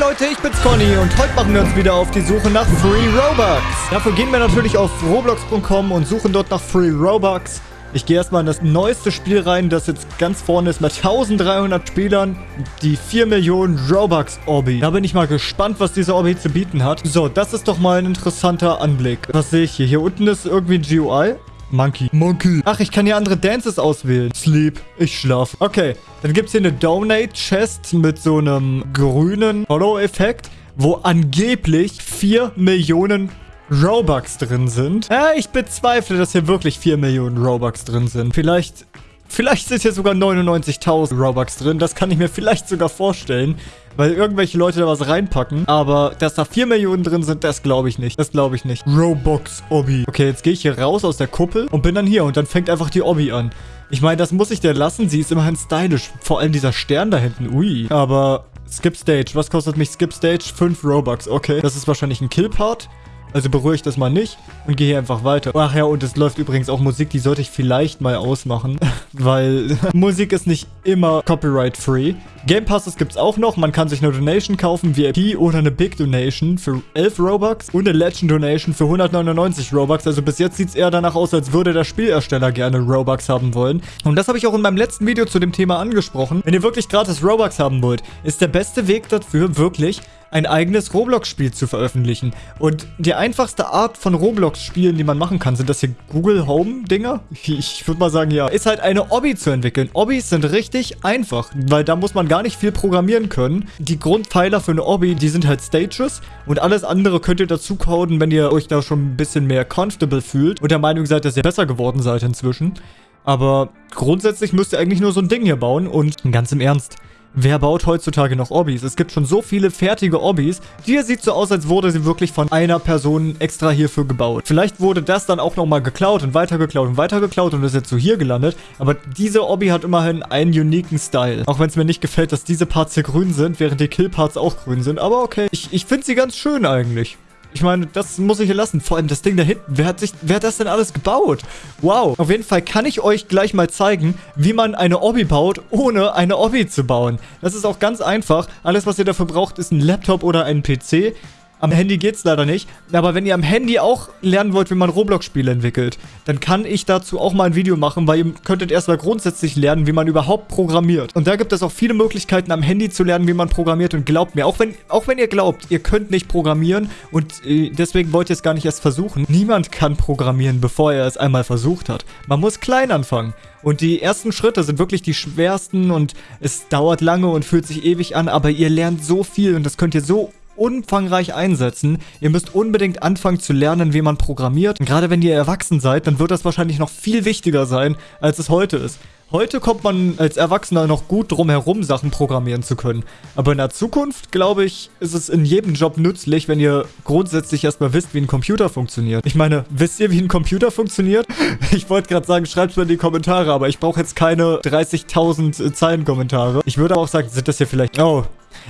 Leute, ich bin's Conny und heute machen wir uns wieder auf die Suche nach Free Robux. Dafür gehen wir natürlich auf roblox.com und suchen dort nach Free Robux. Ich gehe erstmal in das neueste Spiel rein, das jetzt ganz vorne ist mit 1300 Spielern, die 4 Millionen Robux-Obby. Da bin ich mal gespannt, was dieser Obby zu bieten hat. So, das ist doch mal ein interessanter Anblick. Was sehe ich hier? Hier unten ist irgendwie ein GUI. Monkey. Monkey. Ach, ich kann hier andere Dances auswählen. Sleep. Ich schlafe. Okay. Dann gibt es hier eine Donate-Chest mit so einem grünen Follow-Effekt, wo angeblich 4 Millionen Robux drin sind. Ja, ich bezweifle, dass hier wirklich 4 Millionen Robux drin sind. Vielleicht Vielleicht sind hier sogar 99.000 Robux drin. Das kann ich mir vielleicht sogar vorstellen. Weil irgendwelche Leute da was reinpacken. Aber dass da 4 Millionen drin sind, das glaube ich nicht. Das glaube ich nicht. Robux Obby. Okay, jetzt gehe ich hier raus aus der Kuppel und bin dann hier. Und dann fängt einfach die Obby an. Ich meine, das muss ich dir lassen. Sie ist immerhin stylisch. Vor allem dieser Stern da hinten. Ui. Aber Skip Stage. Was kostet mich Skip Stage? 5 Robux. Okay. Das ist wahrscheinlich ein Kill-Part. Also beruhige ich das mal nicht und gehe hier einfach weiter. Ach ja, und es läuft übrigens auch Musik, die sollte ich vielleicht mal ausmachen, weil Musik ist nicht immer copyright-free. Game Passes gibt es auch noch. Man kann sich eine Donation kaufen, VIP oder eine Big Donation für 11 Robux und eine Legend Donation für 199 Robux. Also bis jetzt sieht es eher danach aus, als würde der Spielersteller gerne Robux haben wollen. Und das habe ich auch in meinem letzten Video zu dem Thema angesprochen. Wenn ihr wirklich gratis Robux haben wollt, ist der beste Weg dafür wirklich ein eigenes Roblox-Spiel zu veröffentlichen. Und die einfachste Art von Roblox-Spielen, die man machen kann, sind das hier Google Home-Dinger? Ich würde mal sagen, ja. Ist halt eine Obby zu entwickeln. Obbys sind richtig einfach, weil da muss man gar nicht viel programmieren können. Die Grundpfeiler für eine Obby, die sind halt Stages und alles andere könnt ihr dazu coden, wenn ihr euch da schon ein bisschen mehr comfortable fühlt und der Meinung seid, dass ihr besser geworden seid inzwischen. Aber grundsätzlich müsst ihr eigentlich nur so ein Ding hier bauen und ganz im Ernst, Wer baut heutzutage noch Obbys? Es gibt schon so viele fertige Obbys. Hier sieht so aus, als wurde sie wirklich von einer Person extra hierfür gebaut. Vielleicht wurde das dann auch nochmal geklaut und weitergeklaut und weitergeklaut und ist jetzt so hier gelandet. Aber diese Obby hat immerhin einen uniken Style. Auch wenn es mir nicht gefällt, dass diese Parts hier grün sind, während die Kill-Parts auch grün sind. Aber okay, ich, ich finde sie ganz schön eigentlich. Ich meine, das muss ich hier lassen. Vor allem das Ding da hinten. Wer hat, sich, wer hat das denn alles gebaut? Wow. Auf jeden Fall kann ich euch gleich mal zeigen, wie man eine Obby baut, ohne eine Obby zu bauen. Das ist auch ganz einfach. Alles, was ihr dafür braucht, ist ein Laptop oder ein PC. Am Handy geht's leider nicht. Aber wenn ihr am Handy auch lernen wollt, wie man Roblox-Spiele entwickelt, dann kann ich dazu auch mal ein Video machen, weil ihr könntet erstmal grundsätzlich lernen, wie man überhaupt programmiert. Und da gibt es auch viele Möglichkeiten, am Handy zu lernen, wie man programmiert. Und glaubt mir, auch wenn, auch wenn ihr glaubt, ihr könnt nicht programmieren und äh, deswegen wollt ihr es gar nicht erst versuchen. Niemand kann programmieren, bevor er es einmal versucht hat. Man muss klein anfangen. Und die ersten Schritte sind wirklich die schwersten und es dauert lange und fühlt sich ewig an, aber ihr lernt so viel und das könnt ihr so umfangreich einsetzen. Ihr müsst unbedingt anfangen zu lernen, wie man programmiert. Und gerade wenn ihr erwachsen seid, dann wird das wahrscheinlich noch viel wichtiger sein, als es heute ist. Heute kommt man als Erwachsener noch gut drum herum, Sachen programmieren zu können. Aber in der Zukunft, glaube ich, ist es in jedem Job nützlich, wenn ihr grundsätzlich erstmal wisst, wie ein Computer funktioniert. Ich meine, wisst ihr, wie ein Computer funktioniert? Ich wollte gerade sagen, schreibt es mir in die Kommentare, aber ich brauche jetzt keine 30.000 Zeilen Kommentare. Ich würde auch sagen, sind das hier vielleicht... Oh,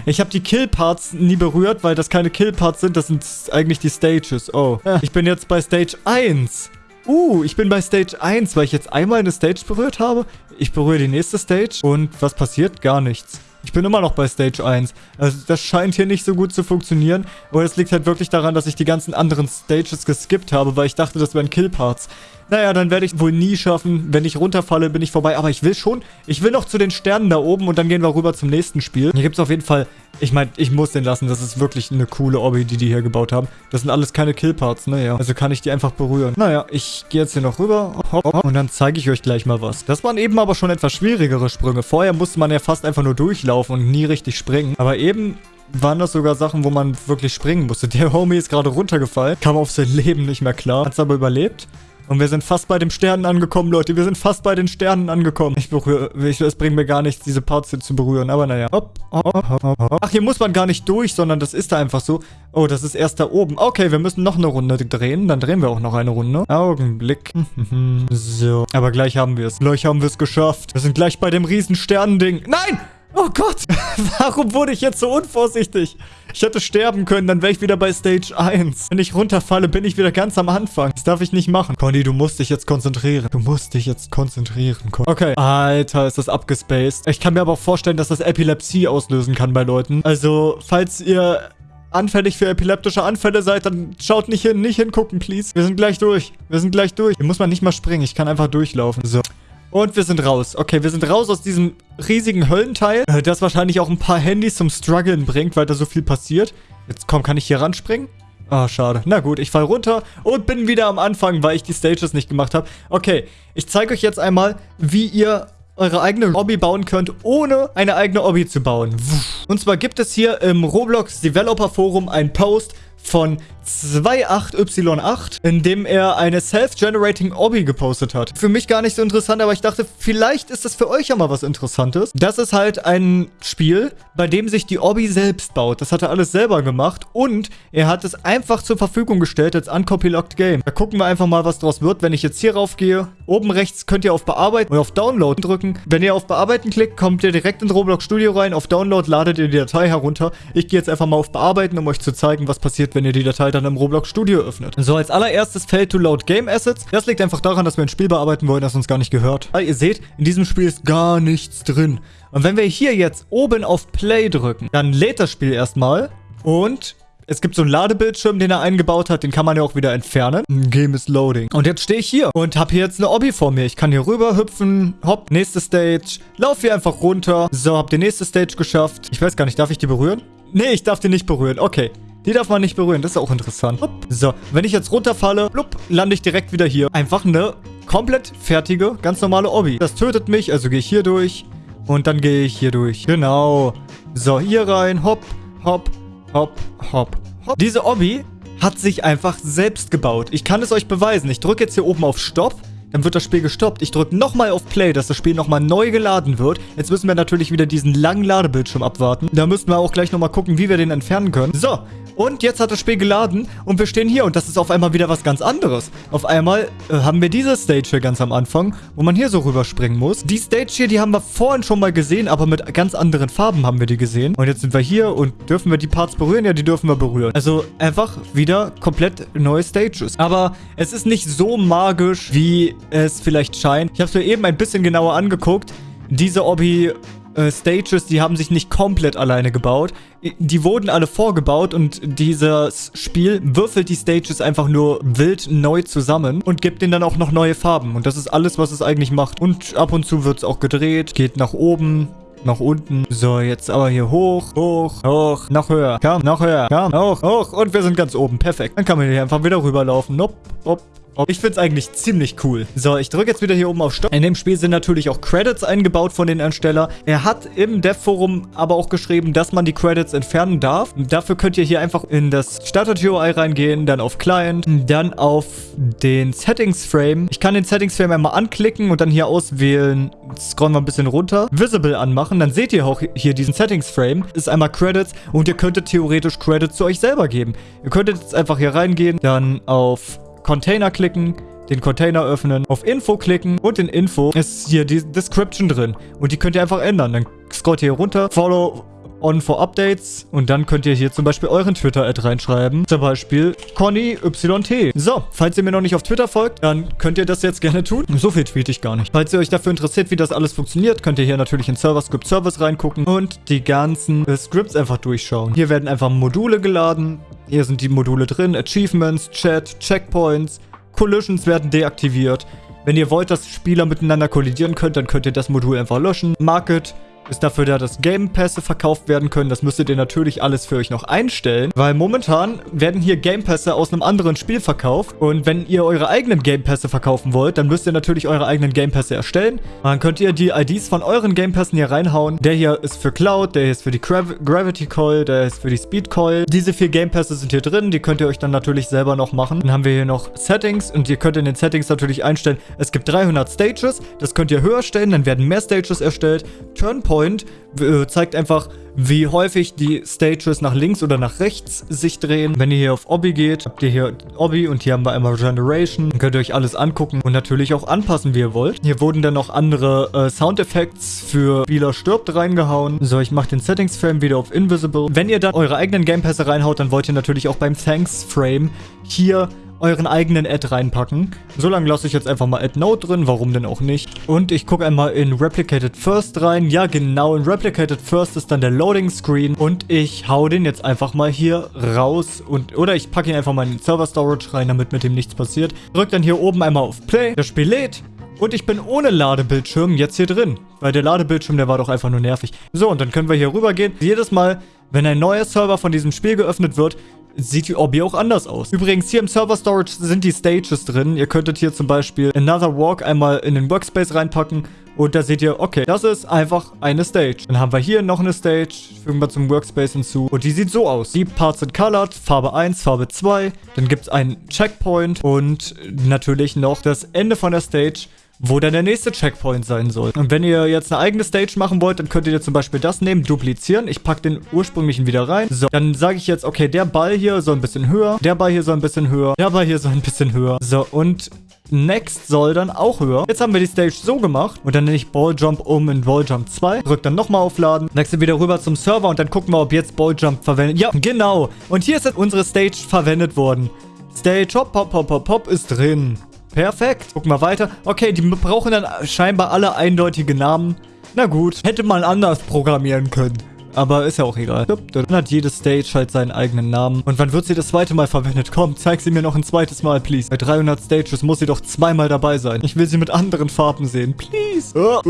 ich habe die Kill-Parts nie berührt, weil das keine Kill-Parts sind. Das sind eigentlich die Stages. Oh. Ich bin jetzt bei Stage 1. Uh, ich bin bei Stage 1, weil ich jetzt einmal eine Stage berührt habe. Ich berühre die nächste Stage und was passiert? Gar nichts. Ich bin immer noch bei Stage 1. Also das scheint hier nicht so gut zu funktionieren. Aber es liegt halt wirklich daran, dass ich die ganzen anderen Stages geskippt habe, weil ich dachte, das wären Kill-Parts. Naja, dann werde ich wohl nie schaffen. Wenn ich runterfalle, bin ich vorbei. Aber ich will schon, ich will noch zu den Sternen da oben und dann gehen wir rüber zum nächsten Spiel. Hier gibt es auf jeden Fall, ich meine, ich muss den lassen. Das ist wirklich eine coole Obby, die die hier gebaut haben. Das sind alles keine Killparts, naja. Also kann ich die einfach berühren. Naja, ich gehe jetzt hier noch rüber und dann zeige ich euch gleich mal was. Das waren eben aber schon etwas schwierigere Sprünge. Vorher musste man ja fast einfach nur durchlaufen und nie richtig springen. Aber eben waren das sogar Sachen, wo man wirklich springen musste. Der Homie ist gerade runtergefallen, kam auf sein Leben nicht mehr klar, hat es aber überlebt. Und wir sind fast bei den Sternen angekommen, Leute. Wir sind fast bei den Sternen angekommen. Ich berühre, ich, es bringt mir gar nichts, diese Parts hier zu berühren. Aber naja. Hopp, hopp, hopp, hopp. Ach, hier muss man gar nicht durch, sondern das ist da einfach so. Oh, das ist erst da oben. Okay, wir müssen noch eine Runde drehen. Dann drehen wir auch noch eine Runde. Augenblick. so. Aber gleich haben wir es. Gleich haben wir es geschafft. Wir sind gleich bei dem riesen Sternending. Nein! Oh Gott, warum wurde ich jetzt so unvorsichtig? Ich hätte sterben können, dann wäre ich wieder bei Stage 1. Wenn ich runterfalle, bin ich wieder ganz am Anfang. Das darf ich nicht machen. Conny, du musst dich jetzt konzentrieren. Du musst dich jetzt konzentrieren. Conny. Okay. Alter, ist das abgespaced. Ich kann mir aber auch vorstellen, dass das Epilepsie auslösen kann bei Leuten. Also, falls ihr anfällig für epileptische Anfälle seid, dann schaut nicht hin, nicht hingucken, please. Wir sind gleich durch. Wir sind gleich durch. Hier muss man nicht mal springen. Ich kann einfach durchlaufen. So. Und wir sind raus. Okay, wir sind raus aus diesem riesigen Höllenteil, äh, das wahrscheinlich auch ein paar Handys zum Struggeln bringt, weil da so viel passiert. Jetzt komm, kann ich hier ranspringen? Ah, oh, schade. Na gut, ich fall runter und bin wieder am Anfang, weil ich die Stages nicht gemacht habe. Okay, ich zeige euch jetzt einmal, wie ihr eure eigene Obby bauen könnt, ohne eine eigene Obby zu bauen. Und zwar gibt es hier im Roblox Developer Forum einen Post von 28Y8, in dem er eine Self-Generating Obby gepostet hat. Für mich gar nicht so interessant, aber ich dachte, vielleicht ist das für euch ja mal was Interessantes. Das ist halt ein Spiel, bei dem sich die Obby selbst baut. Das hat er alles selber gemacht und er hat es einfach zur Verfügung gestellt als Uncopylocked Game. Da gucken wir einfach mal, was draus wird, wenn ich jetzt hier rauf gehe. Oben rechts könnt ihr auf Bearbeiten oder auf Download drücken. Wenn ihr auf Bearbeiten klickt, kommt ihr direkt in Roblox Studio rein. Auf Download ladet ihr die Datei herunter. Ich gehe jetzt einfach mal auf Bearbeiten, um euch zu zeigen, was passiert, wenn ihr die Datei dann dann im Roblox Studio öffnet. So, als allererstes Feld to Load Game Assets. Das liegt einfach daran, dass wir ein Spiel bearbeiten wollen, das uns gar nicht gehört. Weil ihr seht, in diesem Spiel ist gar nichts drin. Und wenn wir hier jetzt oben auf Play drücken, dann lädt das Spiel erstmal und es gibt so einen Ladebildschirm, den er eingebaut hat. Den kann man ja auch wieder entfernen. Game is loading. Und jetzt stehe ich hier und habe hier jetzt eine Obby vor mir. Ich kann hier rüber hüpfen. Hopp, nächste Stage. Lauf hier einfach runter. So, hab die nächste Stage geschafft. Ich weiß gar nicht, darf ich die berühren? Nee, ich darf die nicht berühren. Okay. Die darf man nicht berühren. Das ist auch interessant. So, wenn ich jetzt runterfalle, blub, lande ich direkt wieder hier. Einfach eine komplett fertige, ganz normale Obby. Das tötet mich, also gehe ich hier durch. Und dann gehe ich hier durch. Genau. So, hier rein. Hopp, hopp, hopp, hopp, hopp. Diese Obby hat sich einfach selbst gebaut. Ich kann es euch beweisen. Ich drücke jetzt hier oben auf Stopp. Dann wird das Spiel gestoppt. Ich drücke nochmal auf Play, dass das Spiel nochmal neu geladen wird. Jetzt müssen wir natürlich wieder diesen langen Ladebildschirm abwarten. Da müssen wir auch gleich nochmal gucken, wie wir den entfernen können. So, und jetzt hat das Spiel geladen und wir stehen hier und das ist auf einmal wieder was ganz anderes. Auf einmal äh, haben wir diese Stage hier ganz am Anfang, wo man hier so rüberspringen muss. Die Stage hier, die haben wir vorhin schon mal gesehen, aber mit ganz anderen Farben haben wir die gesehen. Und jetzt sind wir hier und dürfen wir die Parts berühren? Ja, die dürfen wir berühren. Also einfach wieder komplett neue Stages. Aber es ist nicht so magisch, wie es vielleicht scheint. Ich habe es mir eben ein bisschen genauer angeguckt. Diese Obby äh, Stages, die haben sich nicht komplett alleine gebaut. Die wurden alle vorgebaut und dieses Spiel würfelt die Stages einfach nur wild neu zusammen und gibt ihnen dann auch noch neue Farben. Und das ist alles, was es eigentlich macht. Und ab und zu wird es auch gedreht, geht nach oben, nach unten. So, jetzt aber hier hoch, hoch, hoch, noch höher. Komm, noch höher. Komm, hoch, hoch. Und wir sind ganz oben. Perfekt. Dann kann man hier einfach wieder rüberlaufen. Nope, hopp, ich finde es eigentlich ziemlich cool. So, ich drücke jetzt wieder hier oben auf Stopp. In dem Spiel sind natürlich auch Credits eingebaut von den Ersteller. Er hat im Dev-Forum aber auch geschrieben, dass man die Credits entfernen darf. Dafür könnt ihr hier einfach in das Starter-UI reingehen, dann auf Client, dann auf den Settings-Frame. Ich kann den Settings-Frame einmal anklicken und dann hier auswählen, scrollen wir ein bisschen runter, Visible anmachen. Dann seht ihr auch hier diesen Settings-Frame. Ist einmal Credits und ihr könntet theoretisch Credits zu euch selber geben. Ihr könntet jetzt einfach hier reingehen, dann auf Container klicken, den Container öffnen, auf Info klicken und in Info ist hier die Description drin. Und die könnt ihr einfach ändern. Dann scrollt ihr hier runter, Follow on for Updates und dann könnt ihr hier zum Beispiel euren Twitter-Ad reinschreiben. Zum Beispiel Conny YT. So, falls ihr mir noch nicht auf Twitter folgt, dann könnt ihr das jetzt gerne tun. So viel tweete ich gar nicht. Falls ihr euch dafür interessiert, wie das alles funktioniert, könnt ihr hier natürlich in Server Script Service reingucken und die ganzen äh, Scripts einfach durchschauen. Hier werden einfach Module geladen. Hier sind die Module drin. Achievements, Chat, Checkpoints, Collisions werden deaktiviert. Wenn ihr wollt, dass Spieler miteinander kollidieren könnt, dann könnt ihr das Modul einfach löschen. Market ist dafür da, dass Game Pässe verkauft werden können. Das müsstet ihr natürlich alles für euch noch einstellen, weil momentan werden hier Game Pässe aus einem anderen Spiel verkauft. Und wenn ihr eure eigenen Game Pässe verkaufen wollt, dann müsst ihr natürlich eure eigenen Game Pässe erstellen. Dann könnt ihr die IDs von euren Game Pässen hier reinhauen. Der hier ist für Cloud, der hier ist für die Grav Gravity Coil, der ist für die Speed Coil. Diese vier Game Pässe sind hier drin, die könnt ihr euch dann natürlich selber noch machen. Dann haben wir hier noch Settings und ihr könnt in den Settings natürlich einstellen, es gibt 300 Stages, das könnt ihr höher stellen, dann werden mehr Stages erstellt. Turn Point Checkpoint äh, zeigt einfach, wie häufig die Stages nach links oder nach rechts sich drehen. Wenn ihr hier auf Obby geht, habt ihr hier Obby und hier haben wir einmal Generation. Dann könnt ihr euch alles angucken und natürlich auch anpassen, wie ihr wollt. Hier wurden dann noch andere äh, Soundeffekte für Spieler stirbt reingehauen. So, ich mache den Settings Frame wieder auf Invisible. Wenn ihr dann eure eigenen Gamepässe reinhaut, dann wollt ihr natürlich auch beim Thanks Frame hier euren eigenen Add reinpacken. So lange lasse ich jetzt einfach mal Add Node drin, warum denn auch nicht. Und ich gucke einmal in Replicated First rein. Ja, genau, in Replicated First ist dann der Loading Screen. Und ich hau den jetzt einfach mal hier raus. und Oder ich packe ihn einfach mal in den Server Storage rein, damit mit dem nichts passiert. Drück dann hier oben einmal auf Play. Das Spiel lädt. Und ich bin ohne Ladebildschirm jetzt hier drin. Weil der Ladebildschirm, der war doch einfach nur nervig. So, und dann können wir hier rübergehen. Jedes Mal, wenn ein neuer Server von diesem Spiel geöffnet wird, sieht die Obby auch anders aus. Übrigens, hier im Server Storage sind die Stages drin. Ihr könntet hier zum Beispiel Another Walk einmal in den Workspace reinpacken. Und da seht ihr, okay, das ist einfach eine Stage. Dann haben wir hier noch eine Stage, fügen wir zum Workspace hinzu. Und die sieht so aus. Die Parts sind colored, Farbe 1, Farbe 2. Dann gibt es einen Checkpoint und natürlich noch das Ende von der Stage wo dann der nächste Checkpoint sein soll. Und wenn ihr jetzt eine eigene Stage machen wollt, dann könnt ihr zum Beispiel das nehmen, duplizieren. Ich packe den ursprünglichen wieder rein. So, dann sage ich jetzt, okay, der Ball hier soll ein bisschen höher, der Ball hier soll ein bisschen höher, der Ball hier soll ein bisschen höher. So, und Next soll dann auch höher. Jetzt haben wir die Stage so gemacht. Und dann nenne ich Balljump um in Balljump 2. Drück dann nochmal aufladen. Wechsel wieder rüber zum Server und dann gucken wir, ob jetzt Balljump verwendet. Ja, genau. Und hier ist unsere Stage verwendet worden. Stage Hop, Hop, Hop, Hop, Hop ist drin. Perfekt. Gucken wir weiter. Okay, die brauchen dann scheinbar alle eindeutige Namen. Na gut, hätte man anders programmieren können. Aber ist ja auch egal. Dann hat jede Stage halt seinen eigenen Namen. Und wann wird sie das zweite Mal verwendet? Komm, zeig sie mir noch ein zweites Mal, please. Bei 300 Stages muss sie doch zweimal dabei sein. Ich will sie mit anderen Farben sehen, please. Uh.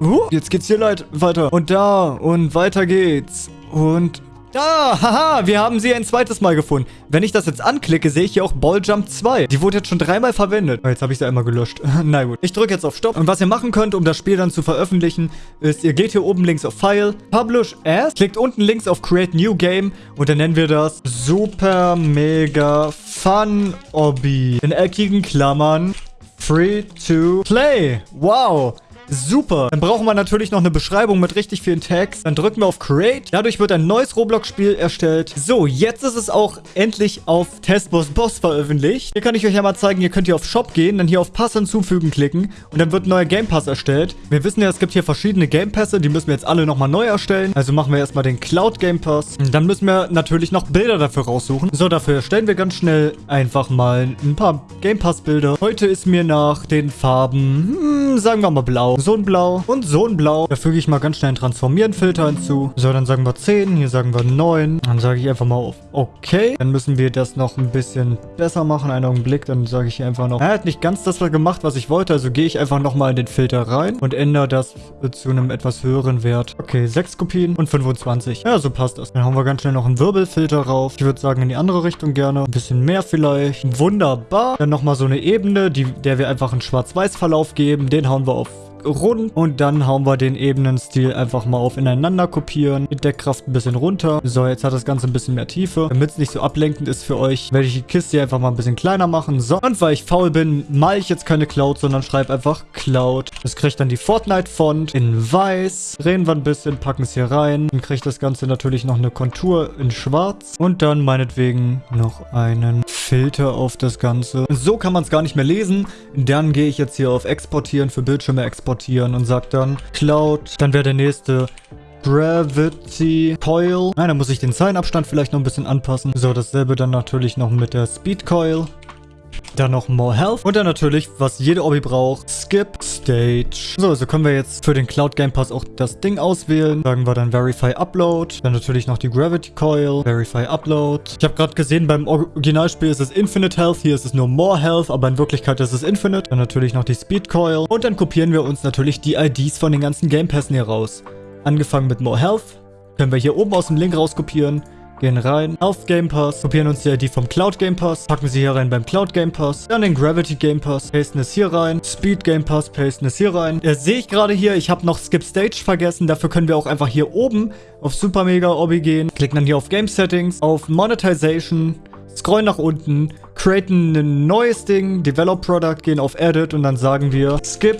Uh, jetzt geht's hier leid weiter. Und da. Und weiter geht's. Und da, haha, wir haben sie ein zweites Mal gefunden. Wenn ich das jetzt anklicke, sehe ich hier auch Balljump 2. Die wurde jetzt schon dreimal verwendet. Oh, jetzt habe ich sie einmal gelöscht. Na gut. Ich drücke jetzt auf Stopp. Und was ihr machen könnt, um das Spiel dann zu veröffentlichen, ist, ihr geht hier oben links auf File, Publish As, klickt unten links auf Create New Game und dann nennen wir das Super Mega Fun Obby. In eckigen Klammern Free to Play. Wow. Super. Dann brauchen wir natürlich noch eine Beschreibung mit richtig vielen Tags. Dann drücken wir auf Create. Dadurch wird ein neues Roblox-Spiel erstellt. So, jetzt ist es auch endlich auf Testboss Boss veröffentlicht. Hier kann ich euch ja mal zeigen, ihr könnt hier auf Shop gehen, dann hier auf Pass hinzufügen klicken und dann wird ein neuer Game Pass erstellt. Wir wissen ja, es gibt hier verschiedene Game Pässe, die müssen wir jetzt alle nochmal neu erstellen. Also machen wir erstmal den Cloud Game Pass. Dann müssen wir natürlich noch Bilder dafür raussuchen. So, dafür erstellen wir ganz schnell einfach mal ein paar Game Pass Bilder. Heute ist mir nach den Farben, hm, sagen wir mal blau so ein Blau und so ein Blau. Da füge ich mal ganz schnell einen Transformieren-Filter hinzu. So, dann sagen wir 10, hier sagen wir 9. Dann sage ich einfach mal auf okay. Dann müssen wir das noch ein bisschen besser machen. Einen Augenblick, dann sage ich hier einfach noch, er hat nicht ganz das gemacht, was ich wollte. Also gehe ich einfach nochmal in den Filter rein und ändere das zu einem etwas höheren Wert. Okay, 6 Kopien und 25. Ja, so passt das. Dann haben wir ganz schnell noch einen Wirbelfilter rauf. Ich würde sagen, in die andere Richtung gerne. Ein bisschen mehr vielleicht. Wunderbar. Dann nochmal so eine Ebene, die, der wir einfach einen Schwarz-Weiß-Verlauf geben. Den hauen wir auf rund. Und dann hauen wir den Ebenenstil einfach mal auf ineinander kopieren. Die Deckkraft ein bisschen runter. So, jetzt hat das Ganze ein bisschen mehr Tiefe. Damit es nicht so ablenkend ist für euch, werde ich die Kiste einfach mal ein bisschen kleiner machen. So, und weil ich faul bin, male ich jetzt keine Cloud, sondern schreibe einfach Cloud. Das kriegt dann die Fortnite-Font in weiß. Drehen wir ein bisschen, packen es hier rein. Dann kriegt das Ganze natürlich noch eine Kontur in schwarz. Und dann meinetwegen noch einen Filter auf das Ganze. So kann man es gar nicht mehr lesen. Dann gehe ich jetzt hier auf Exportieren für Bildschirme exportieren exportieren und sagt dann Cloud. Dann wäre der nächste Gravity Coil. Nein, da muss ich den Zeilenabstand vielleicht noch ein bisschen anpassen. So, dasselbe dann natürlich noch mit der Speed Coil. Dann noch More Health. Und dann natürlich, was jede Obby braucht, Skip Stage. So, so können wir jetzt für den Cloud Game Pass auch das Ding auswählen. Sagen wir dann Verify Upload. Dann natürlich noch die Gravity Coil. Verify Upload. Ich habe gerade gesehen, beim Originalspiel ist es Infinite Health. Hier ist es nur More Health, aber in Wirklichkeit ist es Infinite. Dann natürlich noch die Speed Coil. Und dann kopieren wir uns natürlich die IDs von den ganzen Game Passen hier raus. Angefangen mit More Health. Können wir hier oben aus dem Link rauskopieren. Gehen rein auf Game Pass, kopieren uns die ID vom Cloud Game Pass, packen sie hier rein beim Cloud Game Pass, dann den Gravity Game Pass, pasten es hier rein, Speed Game Pass, pasten es hier rein. Das sehe ich gerade hier, ich habe noch Skip Stage vergessen, dafür können wir auch einfach hier oben auf Super Mega Obby gehen, klicken dann hier auf Game Settings, auf Monetization, scrollen nach unten, createn ein neues Ding, Develop Product, gehen auf Edit und dann sagen wir Skip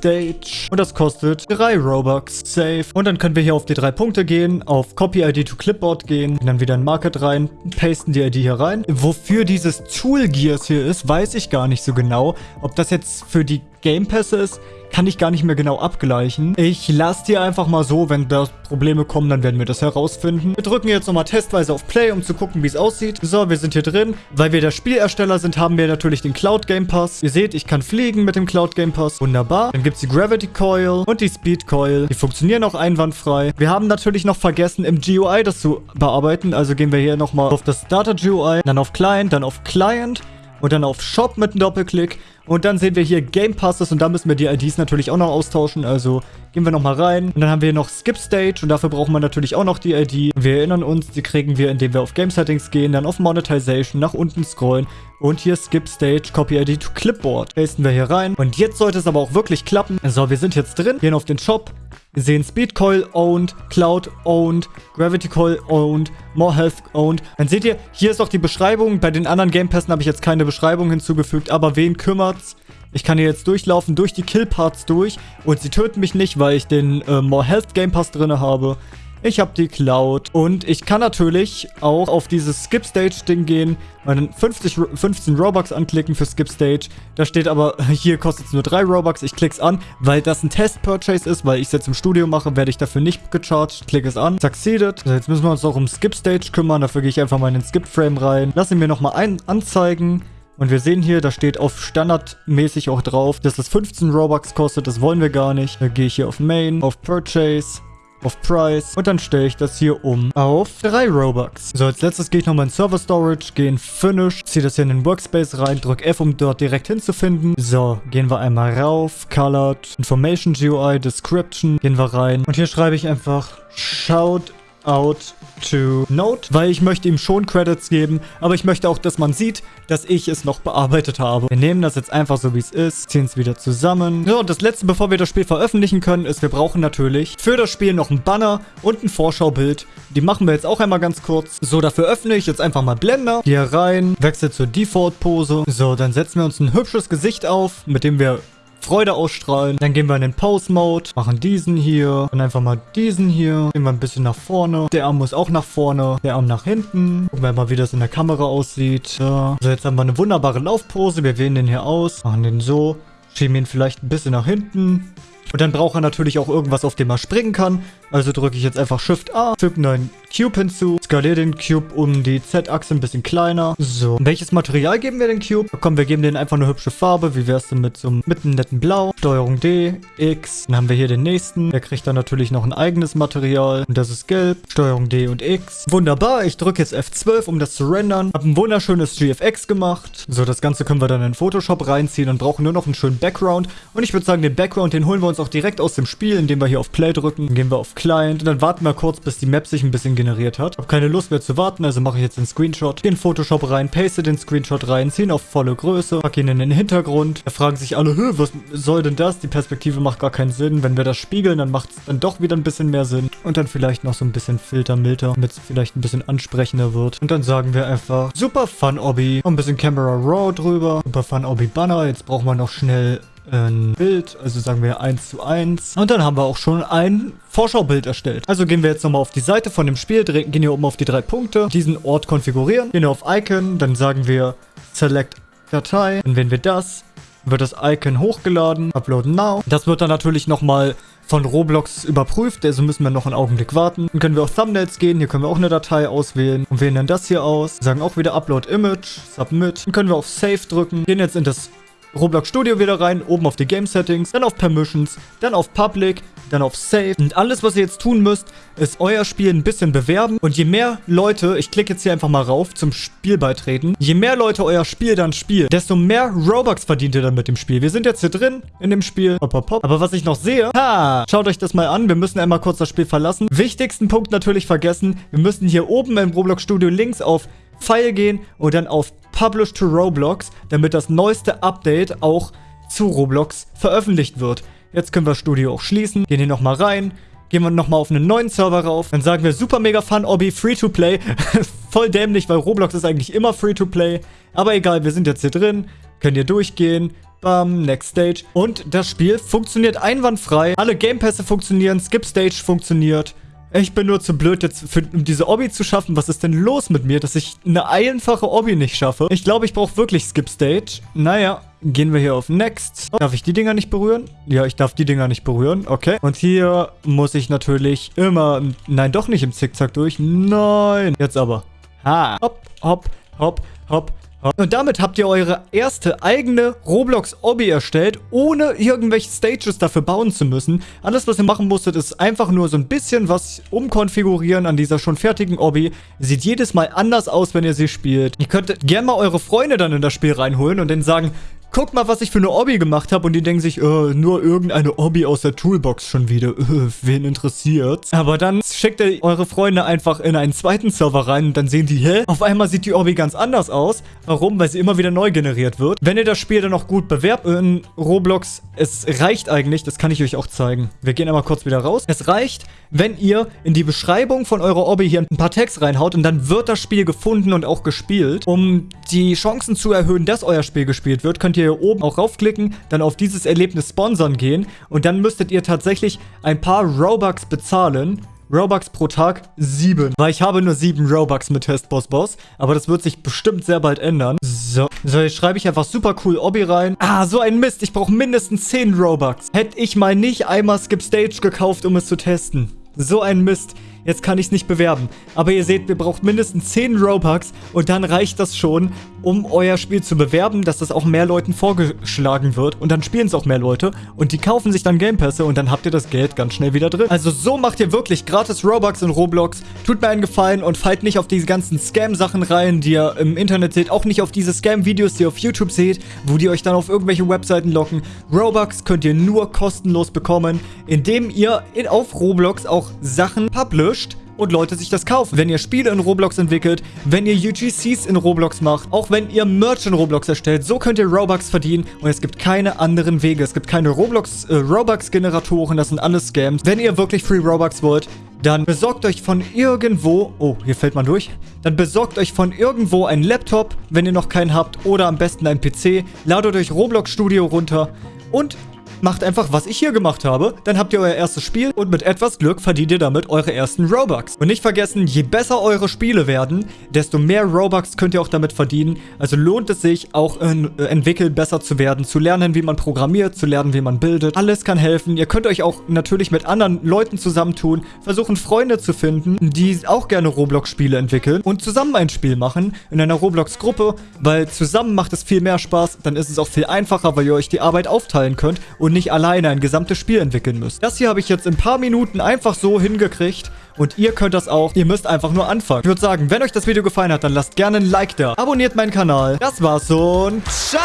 Stage. Und das kostet 3 Robux. Safe. Und dann können wir hier auf die drei Punkte gehen, auf Copy ID to Clipboard gehen, dann wieder in Market rein, pasten die ID hier rein. Wofür dieses Tool Gears hier ist, weiß ich gar nicht so genau. Ob das jetzt für die Game Pässe ist, kann ich gar nicht mehr genau abgleichen. Ich lasse die einfach mal so, wenn da Probleme kommen, dann werden wir das herausfinden. Wir drücken jetzt nochmal testweise auf Play, um zu gucken, wie es aussieht. So, wir sind hier drin. Weil wir der Spielersteller sind, haben wir natürlich den Cloud Game Pass. Ihr seht, ich kann fliegen mit dem Cloud Game Pass. Wunderbar. Dann gibt es die Gravity Coil und die Speed Coil. Die funktionieren auch einwandfrei. Wir haben natürlich noch vergessen, im GUI das zu bearbeiten. Also gehen wir hier nochmal auf das Data GUI, dann auf Client, dann auf Client und dann auf Shop mit einem Doppelklick. Und dann sehen wir hier Game Passes und da müssen wir die IDs natürlich auch noch austauschen. Also gehen wir nochmal rein. Und dann haben wir noch Skip Stage und dafür brauchen wir natürlich auch noch die ID. Wir erinnern uns, die kriegen wir, indem wir auf Game Settings gehen, dann auf Monetization, nach unten scrollen und hier Skip Stage, Copy ID to Clipboard. Pasten wir hier rein. Und jetzt sollte es aber auch wirklich klappen. So, wir sind jetzt drin, gehen auf den Shop, sehen Speed Coil owned, Cloud owned, Gravity Coil owned, More Health owned. Dann seht ihr, hier ist auch die Beschreibung. Bei den anderen Game Pässen habe ich jetzt keine Beschreibung hinzugefügt, aber wen kümmert's? Ich kann hier jetzt durchlaufen, durch die Kill-Parts durch und sie töten mich nicht, weil ich den äh, More Health Game Pass drin habe. Ich habe die Cloud und ich kann natürlich auch auf dieses Skip Stage Ding gehen, meinen 50, 15 Robux anklicken für Skip Stage. Da steht aber, hier kostet es nur 3 Robux. Ich klicke es an, weil das ein Test-Purchase ist, weil ich es jetzt im Studio mache, werde ich dafür nicht gecharged. Klicke es an, succeeded. So, jetzt müssen wir uns auch um Skip Stage kümmern. Dafür gehe ich einfach mal in den Skip Frame rein. Lass ihn mir nochmal anzeigen. Und wir sehen hier, da steht auf standardmäßig auch drauf, dass das 15 Robux kostet. Das wollen wir gar nicht. Da gehe ich hier auf Main, auf Purchase auf Price und dann stelle ich das hier um auf 3 Robux. So, als letztes gehe ich nochmal in Server Storage, gehe in Finish, ziehe das hier in den Workspace rein, drücke F, um dort direkt hinzufinden. So, gehen wir einmal rauf, Colored, Information GUI, Description, gehen wir rein und hier schreibe ich einfach Shout out to Note, weil ich möchte ihm schon Credits geben, aber ich möchte auch, dass man sieht, dass ich es noch bearbeitet habe. Wir nehmen das jetzt einfach so, wie es ist, ziehen es wieder zusammen. So, und das letzte, bevor wir das Spiel veröffentlichen können, ist, wir brauchen natürlich für das Spiel noch ein Banner und ein Vorschaubild. Die machen wir jetzt auch einmal ganz kurz. So, dafür öffne ich jetzt einfach mal Blender. Hier rein, wechsle zur Default-Pose. So, dann setzen wir uns ein hübsches Gesicht auf, mit dem wir Freude ausstrahlen. Dann gehen wir in den Pose-Mode, machen diesen hier, dann einfach mal diesen hier. Gehen wir ein bisschen nach vorne. Der Arm muss auch nach vorne, der Arm nach hinten. Gucken wir mal, wie das in der Kamera aussieht. So, so jetzt haben wir eine wunderbare Laufpose. Wir wählen den hier aus, machen den so, schieben ihn vielleicht ein bisschen nach hinten. Und dann braucht er natürlich auch irgendwas, auf dem er springen kann. Also drücke ich jetzt einfach Shift A, füge einen neuen Cube hinzu, skaliere den Cube um die Z-Achse ein bisschen kleiner. So, welches Material geben wir den Cube? Komm, wir geben den einfach eine hübsche Farbe. Wie wär's denn mit so einem, mit einem netten Blau? Steuerung D, X. Dann haben wir hier den nächsten. Der kriegt dann natürlich noch ein eigenes Material. Und das ist gelb. Steuerung D und X. Wunderbar, ich drücke jetzt F12, um das zu rendern. Hab ein wunderschönes GFX gemacht. So, das Ganze können wir dann in Photoshop reinziehen und brauchen nur noch einen schönen Background. Und ich würde sagen, den Background, den holen wir uns auch direkt aus dem Spiel, indem wir hier auf Play drücken. Gehen wir auf Client und dann warten wir kurz, bis die Map sich ein bisschen generiert hat. Hab keine Lust mehr zu warten, also mache ich jetzt den Screenshot. Geh in Photoshop rein, paste den Screenshot rein, ziehen auf volle Größe, pack ihn in den Hintergrund. Da fragen sich alle, was soll denn das? Die Perspektive macht gar keinen Sinn. Wenn wir das spiegeln, dann macht es dann doch wieder ein bisschen mehr Sinn. Und dann vielleicht noch so ein bisschen Filter milder, damit es vielleicht ein bisschen ansprechender wird. Und dann sagen wir einfach, super Fun Obby. Ein bisschen Camera Raw drüber. Super Fun Obby Banner. Jetzt brauchen wir noch schnell ein Bild, also sagen wir 1 zu 1. Und dann haben wir auch schon ein Vorschaubild erstellt. Also gehen wir jetzt nochmal auf die Seite von dem Spiel, gehen hier oben auf die drei Punkte, diesen Ort konfigurieren, gehen auf Icon, dann sagen wir Select Datei, dann wählen wir das, wird das Icon hochgeladen, Upload Now. Das wird dann natürlich nochmal von Roblox überprüft, also müssen wir noch einen Augenblick warten. Dann können wir auf Thumbnails gehen, hier können wir auch eine Datei auswählen und wählen dann das hier aus, sagen auch wieder Upload Image, Submit. Dann können wir auf Save drücken, gehen jetzt in das Roblox Studio wieder rein, oben auf die Game Settings, dann auf Permissions, dann auf Public, dann auf Save. Und alles, was ihr jetzt tun müsst, ist euer Spiel ein bisschen bewerben. Und je mehr Leute, ich klicke jetzt hier einfach mal rauf, zum Spiel beitreten, je mehr Leute euer Spiel dann spielen, desto mehr Robux verdient ihr dann mit dem Spiel. Wir sind jetzt hier drin in dem Spiel. Hopp, hopp, hopp. Aber was ich noch sehe, ha, schaut euch das mal an. Wir müssen einmal kurz das Spiel verlassen. Wichtigsten Punkt natürlich vergessen, wir müssen hier oben im Roblox Studio links auf Pfeil gehen und dann auf Publish to Roblox, damit das neueste Update auch zu Roblox veröffentlicht wird. Jetzt können wir Studio auch schließen, gehen hier nochmal rein, gehen wir nochmal auf einen neuen Server rauf, dann sagen wir super mega fun Obby free to play. Voll dämlich, weil Roblox ist eigentlich immer free to play. Aber egal, wir sind jetzt hier drin, können hier durchgehen, Bam, Next Stage. Und das Spiel funktioniert einwandfrei. Alle Game Pässe funktionieren, Skip Stage funktioniert. Ich bin nur zu blöd, jetzt für, um diese Obby zu schaffen. Was ist denn los mit mir, dass ich eine einfache Obby nicht schaffe? Ich glaube, ich brauche wirklich Skip Stage. Naja, gehen wir hier auf Next. Darf ich die Dinger nicht berühren? Ja, ich darf die Dinger nicht berühren. Okay. Und hier muss ich natürlich immer... Nein, doch nicht im Zickzack durch. Nein. Jetzt aber. Ha. Hopp, hopp, hopp, hopp, und damit habt ihr eure erste eigene Roblox-Obby erstellt, ohne irgendwelche Stages dafür bauen zu müssen. Alles, was ihr machen musstet, ist einfach nur so ein bisschen was umkonfigurieren an dieser schon fertigen Obby. Sieht jedes Mal anders aus, wenn ihr sie spielt. Ihr könnt gerne mal eure Freunde dann in das Spiel reinholen und denen sagen, guck mal, was ich für eine Obby gemacht habe. Und die denken sich, äh, nur irgendeine Obby aus der Toolbox schon wieder. Äh, wen interessiert's? Aber dann schickt ihr eure Freunde einfach in einen zweiten Server rein und dann sehen die, hä? Auf einmal sieht die Obby ganz anders aus. Warum? Weil sie immer wieder neu generiert wird. Wenn ihr das Spiel dann noch gut bewerbt in Roblox, es reicht eigentlich, das kann ich euch auch zeigen. Wir gehen einmal kurz wieder raus. Es reicht, wenn ihr in die Beschreibung von eurer Obby hier ein paar Tags reinhaut und dann wird das Spiel gefunden und auch gespielt. Um die Chancen zu erhöhen, dass euer Spiel gespielt wird, könnt ihr hier oben auch raufklicken, dann auf dieses Erlebnis sponsern gehen und dann müsstet ihr tatsächlich ein paar Robux bezahlen. Robux pro Tag 7. Weil ich habe nur 7 Robux mit Testboss Boss. Aber das wird sich bestimmt sehr bald ändern. So. So, jetzt schreibe ich einfach super cool Obby rein. Ah, so ein Mist. Ich brauche mindestens 10 Robux. Hätte ich mal nicht einmal Skip Stage gekauft, um es zu testen. So ein Mist. Jetzt kann ich es nicht bewerben. Aber ihr seht, wir brauchen mindestens 10 Robux und dann reicht das schon, um euer Spiel zu bewerben, dass das auch mehr Leuten vorgeschlagen wird. Und dann spielen es auch mehr Leute und die kaufen sich dann Game Pässe und dann habt ihr das Geld ganz schnell wieder drin. Also so macht ihr wirklich gratis Robux in Roblox. Tut mir einen Gefallen und fallt nicht auf diese ganzen Scam-Sachen rein, die ihr im Internet seht. Auch nicht auf diese Scam-Videos, die ihr auf YouTube seht, wo die euch dann auf irgendwelche Webseiten locken. Robux könnt ihr nur kostenlos bekommen, indem ihr auf Roblox auch Sachen publisht pusht und Leute sich das kaufen. Wenn ihr Spiele in Roblox entwickelt, wenn ihr UGCs in Roblox macht, auch wenn ihr Merch in Roblox erstellt, so könnt ihr Robux verdienen und es gibt keine anderen Wege. Es gibt keine Roblox, äh, Robux-Generatoren, das sind alles Scams. Wenn ihr wirklich Free Robux wollt, dann besorgt euch von irgendwo, oh, hier fällt man durch, dann besorgt euch von irgendwo einen Laptop, wenn ihr noch keinen habt, oder am besten einen PC, ladet euch Roblox Studio runter und Macht einfach, was ich hier gemacht habe, dann habt ihr euer erstes Spiel und mit etwas Glück verdient ihr damit eure ersten Robux. Und nicht vergessen, je besser eure Spiele werden, desto mehr Robux könnt ihr auch damit verdienen. Also lohnt es sich auch in, äh, entwickeln, besser zu werden, zu lernen, wie man programmiert, zu lernen, wie man bildet. Alles kann helfen. Ihr könnt euch auch natürlich mit anderen Leuten zusammentun, versuchen Freunde zu finden, die auch gerne Roblox-Spiele entwickeln und zusammen ein Spiel machen in einer Roblox-Gruppe, weil zusammen macht es viel mehr Spaß, dann ist es auch viel einfacher, weil ihr euch die Arbeit aufteilen könnt und und nicht alleine ein gesamtes Spiel entwickeln müsst. Das hier habe ich jetzt in ein paar Minuten einfach so hingekriegt. Und ihr könnt das auch. Ihr müsst einfach nur anfangen. Ich würde sagen, wenn euch das Video gefallen hat, dann lasst gerne ein Like da. Abonniert meinen Kanal. Das war's und ciao!